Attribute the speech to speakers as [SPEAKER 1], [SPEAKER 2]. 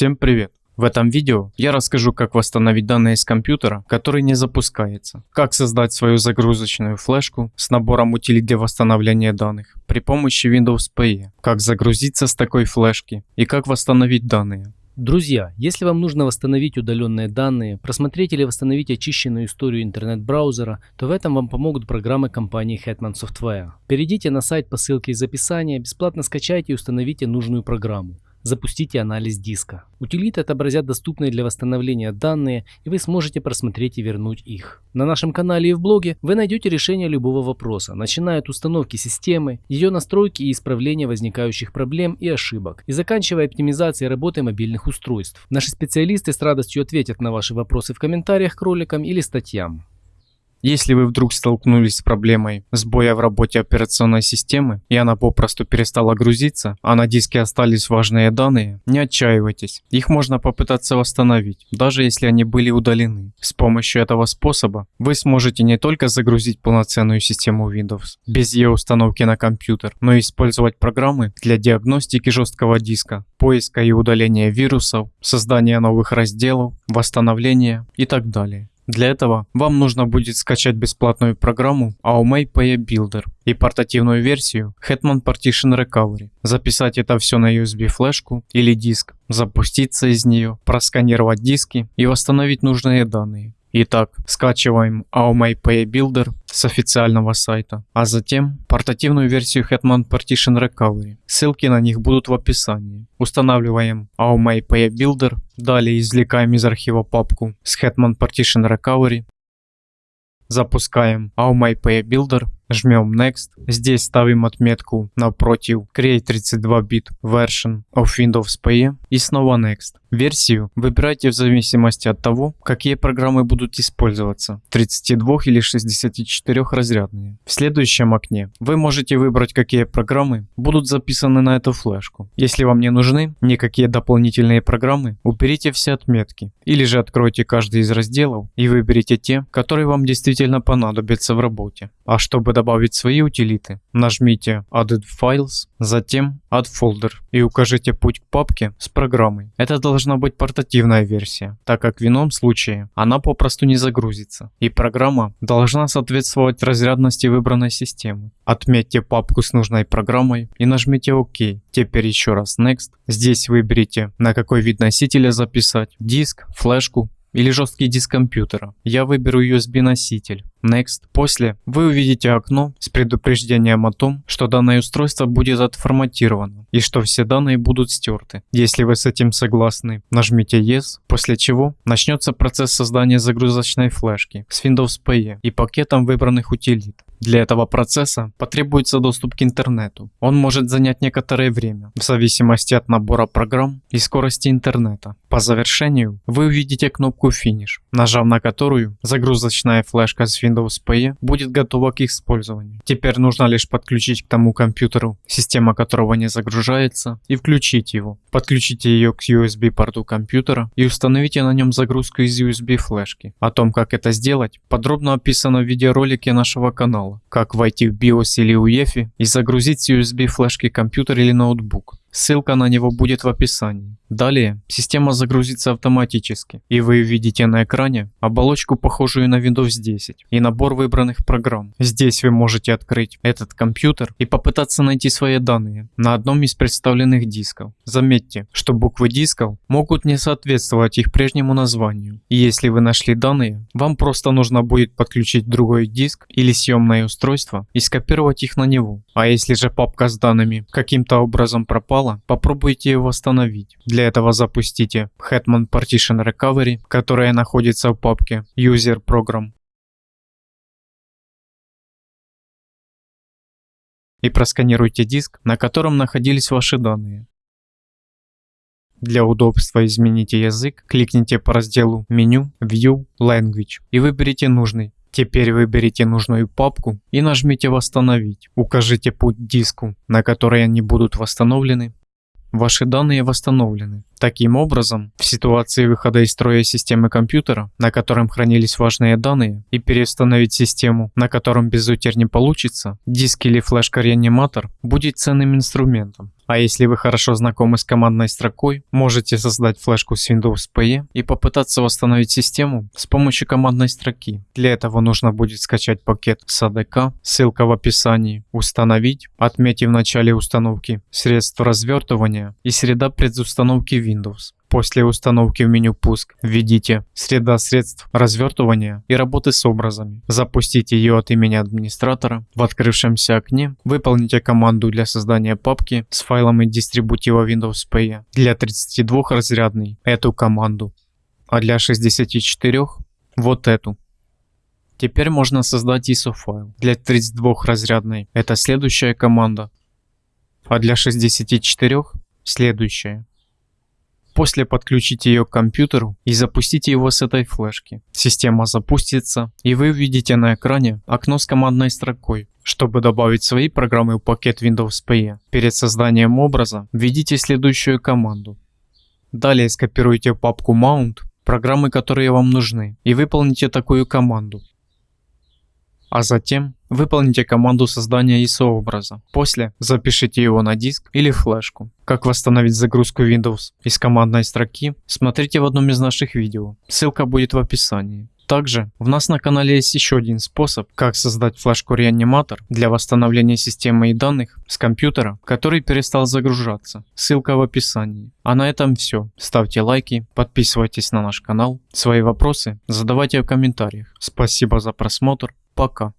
[SPEAKER 1] Всем привет! В этом видео я расскажу как восстановить данные с компьютера, который не запускается, как создать свою загрузочную флешку с набором утилит для восстановления данных при помощи Windows PE, как загрузиться с такой флешки и как восстановить данные.
[SPEAKER 2] Друзья, если вам нужно восстановить удаленные данные, просмотреть или восстановить очищенную историю интернет-браузера, то в этом вам помогут программы компании Hetman Software. Перейдите на сайт по ссылке из описания, бесплатно скачайте и установите нужную программу. Запустите анализ диска. Утилиты отобразят доступные для восстановления данные, и вы сможете просмотреть и вернуть их. На нашем канале и в блоге вы найдете решение любого вопроса, начиная от установки системы, ее настройки и исправления возникающих проблем и ошибок, и заканчивая оптимизацией работы мобильных устройств. Наши специалисты с радостью ответят на ваши вопросы в комментариях к роликам или статьям.
[SPEAKER 1] Если вы вдруг столкнулись с проблемой сбоя в работе операционной системы и она попросту перестала грузиться, а на диске остались важные данные, не отчаивайтесь. Их можно попытаться восстановить, даже если они были удалены. С помощью этого способа вы сможете не только загрузить полноценную систему Windows без ее установки на компьютер, но и использовать программы для диагностики жесткого диска, поиска и удаления вирусов, создания новых разделов, восстановления и так далее. Для этого вам нужно будет скачать бесплатную программу Aumei PE Builder и портативную версию Hetman Partition Recovery, записать это все на USB флешку или диск, запуститься из нее, просканировать диски и восстановить нужные данные. Итак, скачиваем AOMI Pay Builder с официального сайта, а затем портативную версию Hetman Partition Recovery. Ссылки на них будут в описании. Устанавливаем AOMI Pay Builder, далее извлекаем из архива папку с Hetman Partition Recovery, запускаем AOMI Pay Builder Жмем Next. Здесь ставим отметку напротив Create 32-bit version of Windows PE и снова Next. Версию выбирайте в зависимости от того, какие программы будут использоваться, 32 или 64 разрядные. В следующем окне вы можете выбрать, какие программы будут записаны на эту флешку. Если вам не нужны никакие дополнительные программы, уберите все отметки. Или же откройте каждый из разделов и выберите те, которые вам действительно понадобятся в работе. А чтобы добавить свои утилиты, нажмите Added Files, затем Add Folder и укажите путь к папке с программой. Это должна быть портативная версия, так как в ином случае она попросту не загрузится. И программа должна соответствовать разрядности выбранной системы. Отметьте папку с нужной программой и нажмите ОК. Теперь еще раз Next. Здесь выберите на какой вид носителя записать, диск, флешку или жесткий диск компьютера. Я выберу USB носитель. Next. После вы увидите окно с предупреждением о том, что данное устройство будет отформатировано и что все данные будут стерты. Если вы с этим согласны, нажмите Yes, после чего начнется процесс создания загрузочной флешки с Windows PE и пакетом выбранных утилит. Для этого процесса потребуется доступ к интернету. Он может занять некоторое время, в зависимости от набора программ и скорости интернета. По завершению вы увидите кнопку Finish, нажав на которую загрузочная флешка с Windows PE будет готова к использованию. Теперь нужно лишь подключить к тому компьютеру, система которого не загружается, и включить его. Подключите ее к USB порту компьютера и установите на нем загрузку из USB флешки. О том, как это сделать, подробно описано в видеоролике нашего канала как войти в BIOS или UEFI и загрузить с USB флешки компьютер или ноутбук. Ссылка на него будет в описании. Далее система загрузится автоматически, и вы увидите на экране оболочку, похожую на Windows 10, и набор выбранных программ. Здесь вы можете открыть этот компьютер и попытаться найти свои данные на одном из представленных дисков. Заметьте, что буквы дисков могут не соответствовать их прежнему названию. И если вы нашли данные, вам просто нужно будет подключить другой диск или съемное устройство и скопировать их на него. А если же папка с данными каким-то образом пропала, попробуйте ее восстановить. Для этого запустите Hetman Partition Recovery, которая находится в папке User Program. И просканируйте диск, на котором находились ваши данные. Для удобства измените язык, кликните по разделу меню View Language и выберите нужный. Теперь выберите нужную папку и нажмите «Восстановить». Укажите путь диску, на который они будут восстановлены Ваши данные восстановлены. Таким образом, в ситуации выхода из строя системы компьютера, на котором хранились важные данные, и переустановить систему, на котором без утерь не получится, диск или флешка-реаниматор будет ценным инструментом. А если вы хорошо знакомы с командной строкой, можете создать флешку с Windows PE и попытаться восстановить систему с помощью командной строки. Для этого нужно будет скачать пакет SADK, ссылка в описании, установить, отметив в начале установки средства развертывания и среда предустановки Windows. После установки в меню «Пуск» введите «Среда средств развертывания и работы с образами». Запустите ее от имени администратора. В открывшемся окне выполните команду для создания папки с файлами дистрибутива Windows PE. Для 32-разрядный эту команду, а для 64 вот эту. Теперь можно создать ISO файл. Для 32-разрядной это следующая команда, а для 64 следующая. После подключите ее к компьютеру и запустите его с этой флешки. Система запустится и вы увидите на экране окно с командной строкой. Чтобы добавить свои программы в пакет Windows PE, перед созданием образа введите следующую команду. Далее скопируйте папку Mount программы, которые вам нужны и выполните такую команду. А затем выполните команду создания ISO образа. После запишите его на диск или флешку. Как восстановить загрузку Windows из командной строки, смотрите в одном из наших видео. Ссылка будет в описании. Также у нас на канале есть еще один способ, как создать флешку реаниматор для восстановления системы и данных с компьютера, который перестал загружаться. Ссылка в описании. А на этом все. Ставьте лайки, подписывайтесь на наш канал. Свои вопросы задавайте в комментариях. Спасибо за просмотр. Пока.